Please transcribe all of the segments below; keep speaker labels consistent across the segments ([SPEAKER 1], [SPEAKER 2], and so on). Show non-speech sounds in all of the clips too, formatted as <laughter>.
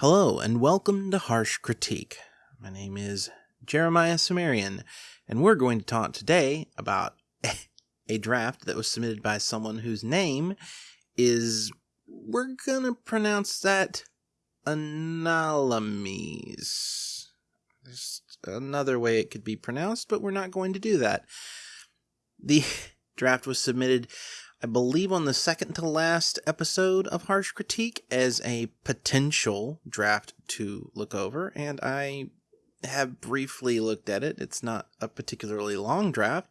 [SPEAKER 1] Hello, and welcome to Harsh Critique. My name is Jeremiah Cimmerian, and we're going to talk today about <laughs> a draft that was submitted by someone whose name is, we're gonna pronounce that Analames. There's another way it could be pronounced, but we're not going to do that. The <laughs> draft was submitted I believe on the second to last episode of Harsh Critique as a potential draft to look over, and I have briefly looked at it. It's not a particularly long draft.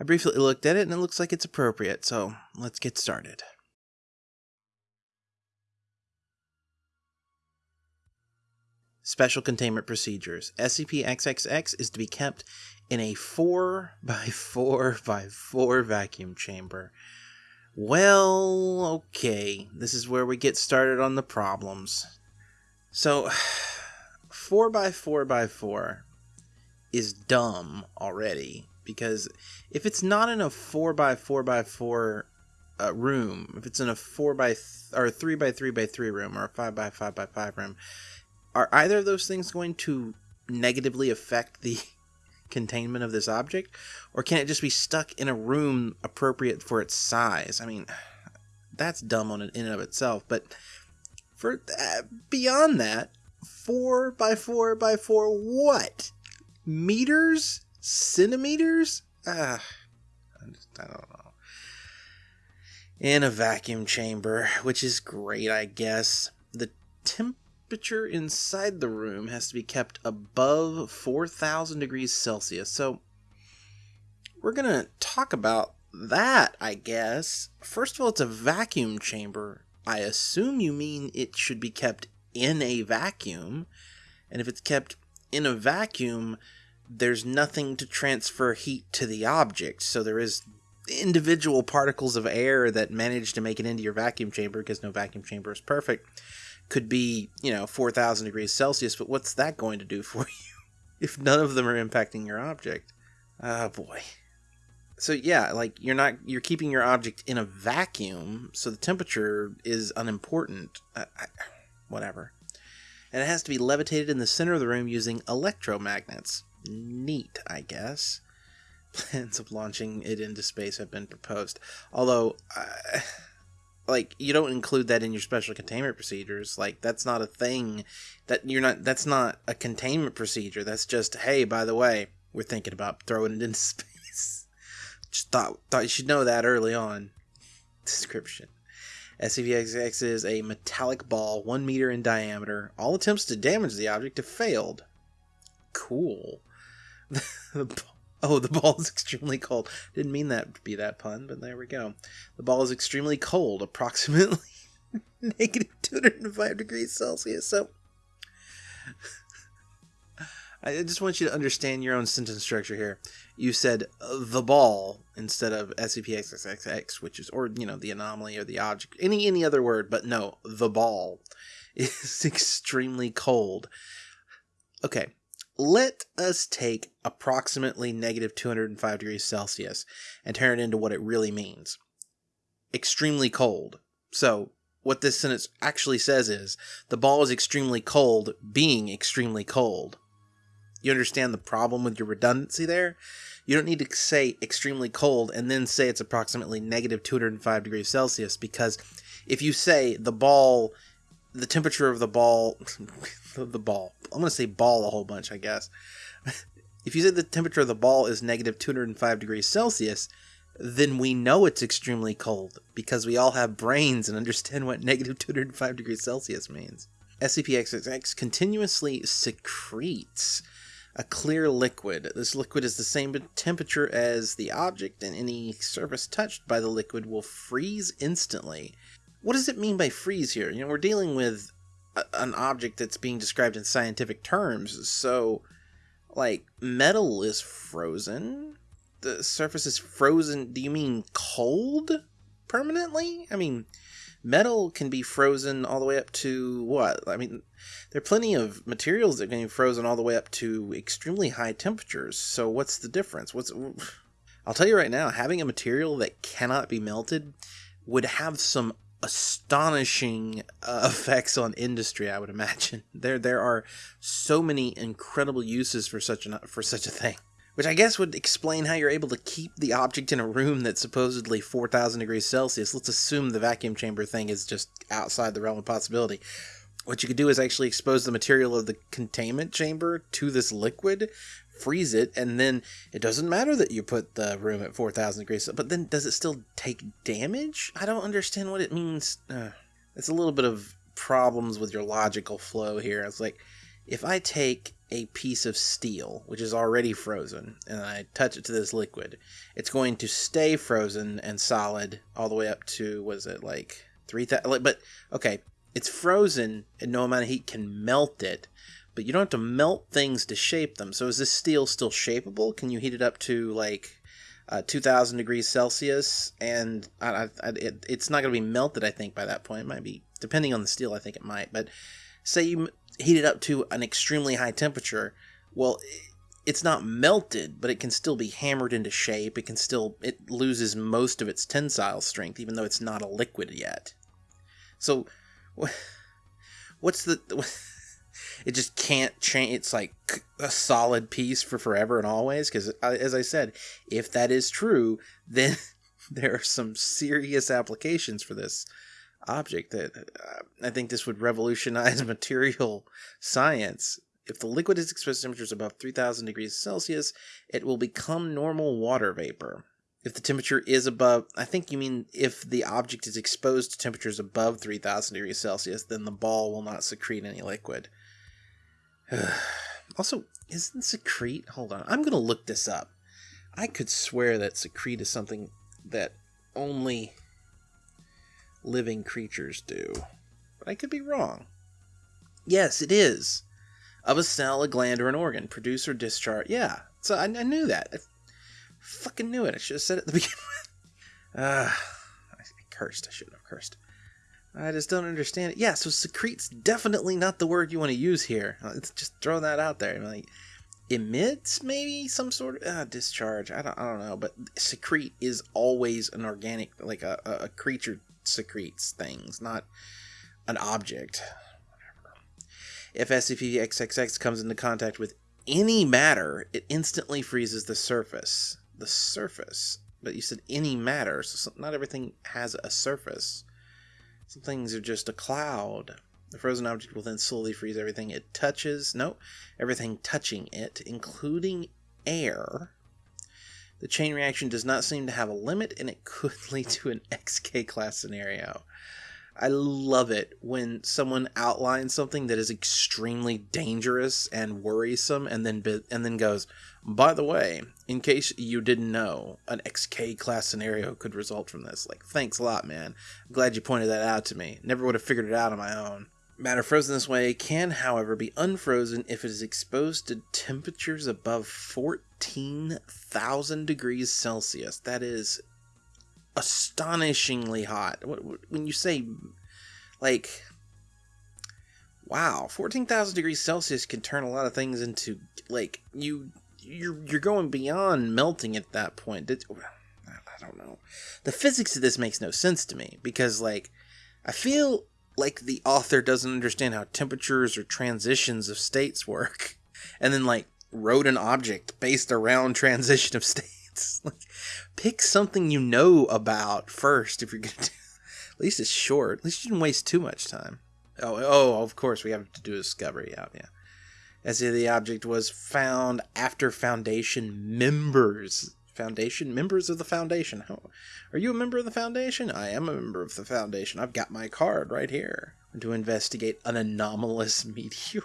[SPEAKER 1] I briefly looked at it and it looks like it's appropriate, so let's get started. Special containment procedures. SCP-XXX is to be kept in a 4 by 4 by 4 vacuum chamber. Well, okay, this is where we get started on the problems. So, <sighs> 4 by 4 by 4 is dumb already because if it's not in a 4 by 4 by 4 uh, room, if it's in a 4 by th- or 3 by 3 by 3 room or a 5 by 5 by 5 room, are either of those things going to negatively affect the <laughs> containment of this object? Or can it just be stuck in a room appropriate for its size? I mean, that's dumb on it in and of itself, but for uh, beyond that, four by four by four what? Meters? Centimeters? Uh, I don't know. In a vacuum chamber, which is great, I guess. The temp temperature inside the room has to be kept above 4,000 degrees Celsius. So we're going to talk about that, I guess. First of all, it's a vacuum chamber. I assume you mean it should be kept in a vacuum. And if it's kept in a vacuum, there's nothing to transfer heat to the object. So there is individual particles of air that manage to make it into your vacuum chamber because no vacuum chamber is perfect could be, you know, 4,000 degrees Celsius, but what's that going to do for <laughs> you if none of them are impacting your object? Oh boy. So yeah, like you're not you're keeping your object in a vacuum, so the temperature is unimportant. I, whatever. And it has to be levitated in the center of the room using electromagnets. Neat, I guess. <laughs> Plans of launching it into space have been proposed. Although, uh, like you don't include that in your special containment procedures. Like that's not a thing that you're not that's not a containment procedure. That's just hey by the way we're thinking about throwing it into <laughs> space. Just thought thought you should know that early on. Description. SCP-XXX is a metallic ball one meter in diameter. All attempts to damage the object have failed. Cool. <laughs> The Oh, the ball is <laughs> extremely cold. Didn't mean that to be that pun, but there we go. The ball is extremely cold, approximately <laughs> negative 205 degrees Celsius. So, <laughs> I just want you to understand your own sentence structure here. You said uh, the ball instead of SCP-XXX, which is, or, you know, the anomaly or the object, any, any other word, but no, the ball is extremely cold. Okay, let us take approximately negative 205 degrees Celsius and turn it into what it really means. Extremely cold. So, what this sentence actually says is the ball is extremely cold, being extremely cold. You understand the problem with your redundancy there? You don't need to say extremely cold and then say it's approximately negative 205 degrees Celsius because if you say the ball, the temperature of the ball, <laughs> the ball, I'm going to say ball a whole bunch, I guess. <laughs> if you say the temperature of the ball is negative 205 degrees Celsius, then we know it's extremely cold because we all have brains and understand what <laughs> negative 205 degrees Celsius means. SCP-XXX continuously secretes a clear liquid. This liquid is the same temperature as the object, and any surface touched by the liquid will freeze instantly. What does it mean by freeze here? You know, we're dealing with an object that's being described in scientific terms. So, like, metal is frozen. The surface is frozen. Do you mean cold permanently? I mean, metal can be frozen all the way up to what? I mean, there are plenty of materials that can be frozen all the way up to extremely high temperatures. So, what's the difference? What's I'll tell you right now, having a material that cannot be melted would have some astonishing uh, <laughs> effects on industry. I would imagine <laughs> there there are so many incredible uses for such an for such a thing. Which I guess would explain how you're able to keep the object in a room that's supposedly 4,000 degrees Celsius. Let's assume the vacuum chamber thing is just outside the realm of possibility what you could do is actually expose the material of the containment chamber to this liquid, freeze it, and then it doesn't matter that you put the room at 4,000 degrees. But then does it still take damage? I don't understand what it means. Uh, it's a little bit of problems with your logical flow here. It's like if I take a piece of steel, which is already frozen, and I touch it to this liquid, it's going to stay frozen and solid all the way up to, was it like 3,000? But okay, it's frozen and no amount of heat can melt it, but you don't have to melt things to shape them. So is this steel still shapeable? Can you heat it up to like uh, 2000 degrees Celsius? And I, I, it, it's not going to be melted, I think, by that point. It might be, depending on the steel, I think it might. But say you heat it up to an extremely high temperature, well, it's not melted, but it can still be hammered into shape. It can still, it loses most of its tensile strength, even though it's not a liquid yet. So <laughs> what's the <laughs> it just can't change it's like a solid piece for forever and always because uh, as i said if that is true <laughs> then there are some serious applications for this object that uh, i think this would revolutionize material science. If the liquid is exposed to temperatures above 3000 degrees celsius it will become normal water vapor if the temperature is above, I think you mean if the object is exposed to temperatures above 3000 degrees Celsius, then the ball will not secrete any liquid. <sighs> also, isn't secrete? Hold on. I'm to look this up. I could swear that secrete is something that only living creatures do. But I could be wrong. Yes, it is. Of a cell, a gland, or an organ. Produce or discharge. Yeah, so I, I knew that. Fucking knew it. I should have said it at the <laughs> beginning. Ah, uh, I cursed. I shouldn't have cursed. I just don't understand it. Yeah, so secrete's definitely not the word you want to use here. Let's just throw that out there. Like emits maybe some sort of uh, discharge. I don't, I don't know, but secrete is always an organic, like a, a creature secretes things, not an object. Whatever. If SCP-XXX comes into contact with any matter, it instantly freezes the surface the surface. But you said any matter, so not everything has a surface. Some things are just a cloud. The frozen object will then slowly freeze everything it touches. No, everything touching it, including air. The chain reaction does not seem to have a limit, and it could <laughs> lead to an XK class scenario. I love it when someone outlines something that is extremely dangerous and worrisome, and then and then goes, by the way, in case you didn't know, an XK class scenario could result from this. Like, thanks a lot, man. I'm glad you pointed that out to me. Never would have figured it out on my own. Matter frozen this way can, however, be unfrozen if it is exposed to temperatures above 14,000 degrees Celsius. That is astonishingly hot. When you say, like, wow, 14,000 degrees Celsius can turn a lot of things into, like, you you're you're going beyond melting at that point. It, I don't know. The physics of this makes no sense to me because like I feel like the author doesn't understand how temperatures or transitions of states work <laughs> and then like wrote an object based around transition of states. <laughs> like pick something you know about first if you're to do <laughs> at least it's short. At least you didn't waste too much time. Oh, oh, of course we have to do a discovery out. Yeah as if the object was found after Foundation members. Foundation members of the Foundation. How, are you a member of the Foundation? I am a member of the Foundation. I've got my card right here to investigate an anomalous <laughs> meteor.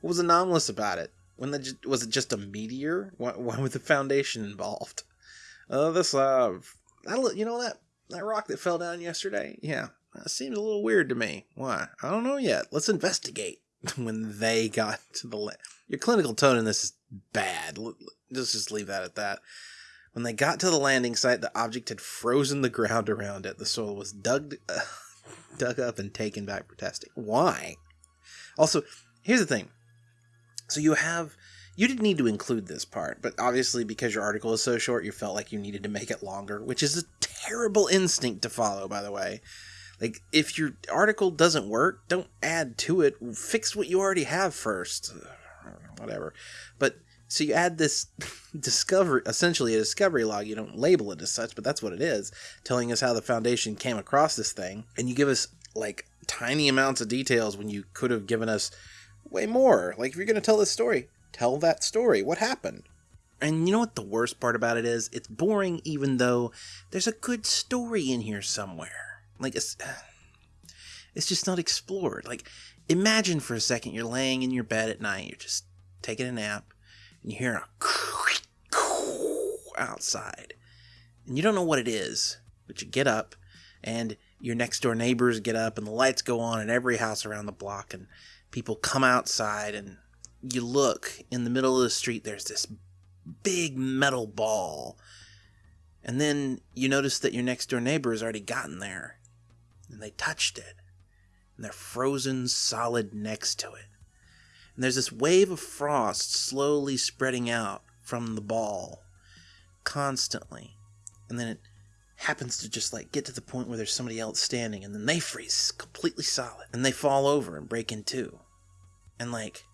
[SPEAKER 1] What was anomalous about it? When the, was it just a meteor? Why, why was the Foundation involved? Uh, this uh, that, you know that that rock that fell down yesterday. Yeah, that seems a little weird to me. Why? I don't know yet. Let's investigate. <laughs> when they got to the your clinical tone in this is bad. Let's just leave that at that. When they got to the landing site, the object had frozen the ground around it. The soil was dug uh, <laughs> dug up and taken back for testing. Why? Also, here's the thing. So you have you didn't need to include this part, but obviously because your article is so short, you felt like you needed to make it longer, which is a terrible instinct to follow, by the way. Like, if your article doesn't work, don't add to it. Fix what you already have first. Whatever. But so you add this <laughs> discovery, essentially a discovery log. You don't label it as such, but that's what it is, telling us how the Foundation came across this thing. And you give us like tiny amounts of details when you could have given us way more. Like, if you're going to tell this story, tell that story. What happened? And you know what the worst part about it is? It's boring, even though there's a good story in here somewhere. Like, it's, <sighs> it's just not explored. Like, imagine for a second you're laying in your bed at night, you're just taking a nap, and you hear a <laughs> outside. And you don't know what it is, but you get up, and your next door neighbors get up, and the lights go on in every house around the block, and people come outside, and you look in the middle of the street, there's this big metal ball. And then you notice that your next door neighbor has already gotten there and they touched it and they're frozen solid next to it. And there's this wave of frost slowly spreading out from the ball constantly. And then it happens to just like get to the point where there's somebody else standing and then they freeze completely solid and they fall over and break in two. And like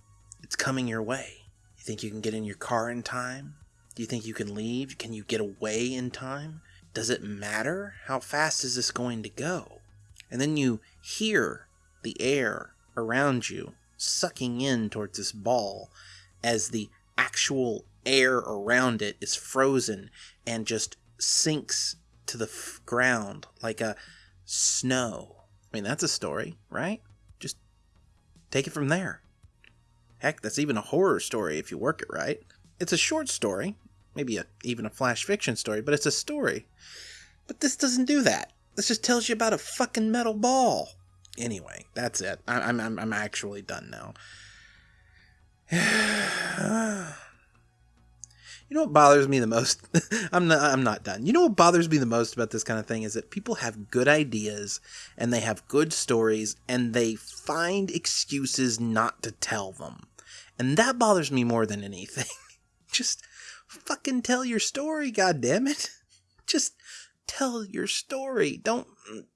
[SPEAKER 1] it's coming your way. You think you can get in your car in time? Do you think you can leave? Can you get away in time? Does it matter? How fast is this going to go? And then you hear the air around you sucking in towards this ball as the actual air around it is frozen and just sinks to the f- ground like a snow. I mean, that's a story, right? Just take it from there. Heck, that's even a horror story if you work it right. It's a short story, maybe a, even a flash fiction story, but it's a story. But this doesn't do that. This just tells you about a fucking metal ball. Anyway, that's it. I'm, I'm, I'm actually done now. <sighs> <sighs> Ah. You know what bothers me the most? <laughs> I'm not I'm not done. You know what bothers me the most about this kind of thing is that people have good ideas and they have good stories and they find excuses not to tell them. And that bothers me more than anything. <laughs> Just fucking tell your story, god damn it. <laughs> Just tell your story. Don't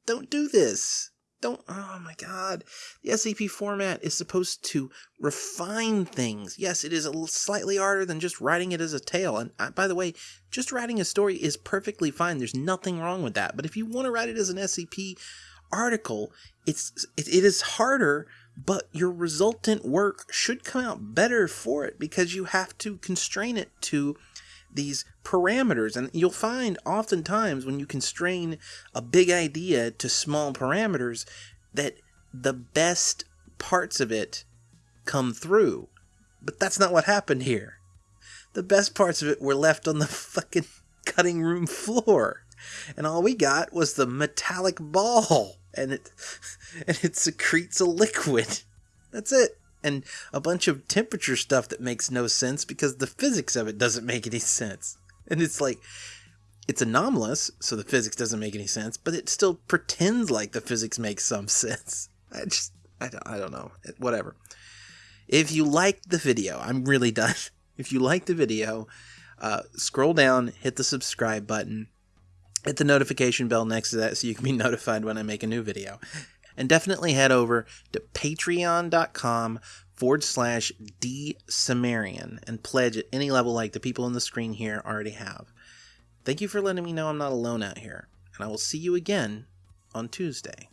[SPEAKER 1] don't do this don't oh my god. The scp format is supposed to refine things. Yes it is a slightly harder than just writing it as a tale. And uh, by the way just writing a story is perfectly fine. There's nothing wrong with that. But if you want to write it as an scp article it's it, it is harder but your resultant work should come out better for it because you have to constrain it to these parameters. And you'll find oftentimes when you constrain a big idea to small parameters that the best parts of it come through. But that's not what happened here. The best parts of it were left on the <laughs> fucking cutting room floor. And all we got was the metallic ball. And it <laughs> and it secretes a liquid. That's it and a bunch of temperature stuff that makes no sense because the physics of it doesn't make any sense. And it's like, it's anomalous, so the physics doesn't make any sense, but it still pretends like the physics makes some <laughs> sense. I just, I don't, I don't know. Whatever. If you liked the video, I'm really done. <laughs> If you liked the video, uh, scroll down, hit the subscribe button, hit the notification bell next to that so you can be <laughs> notified when I make a new video and definitely head over to patreon.com forward slash D Cimmerian and pledge at any level like the people on the screen here already have. Thank you for letting me know I'm not alone out here, and I will see you again on Tuesday.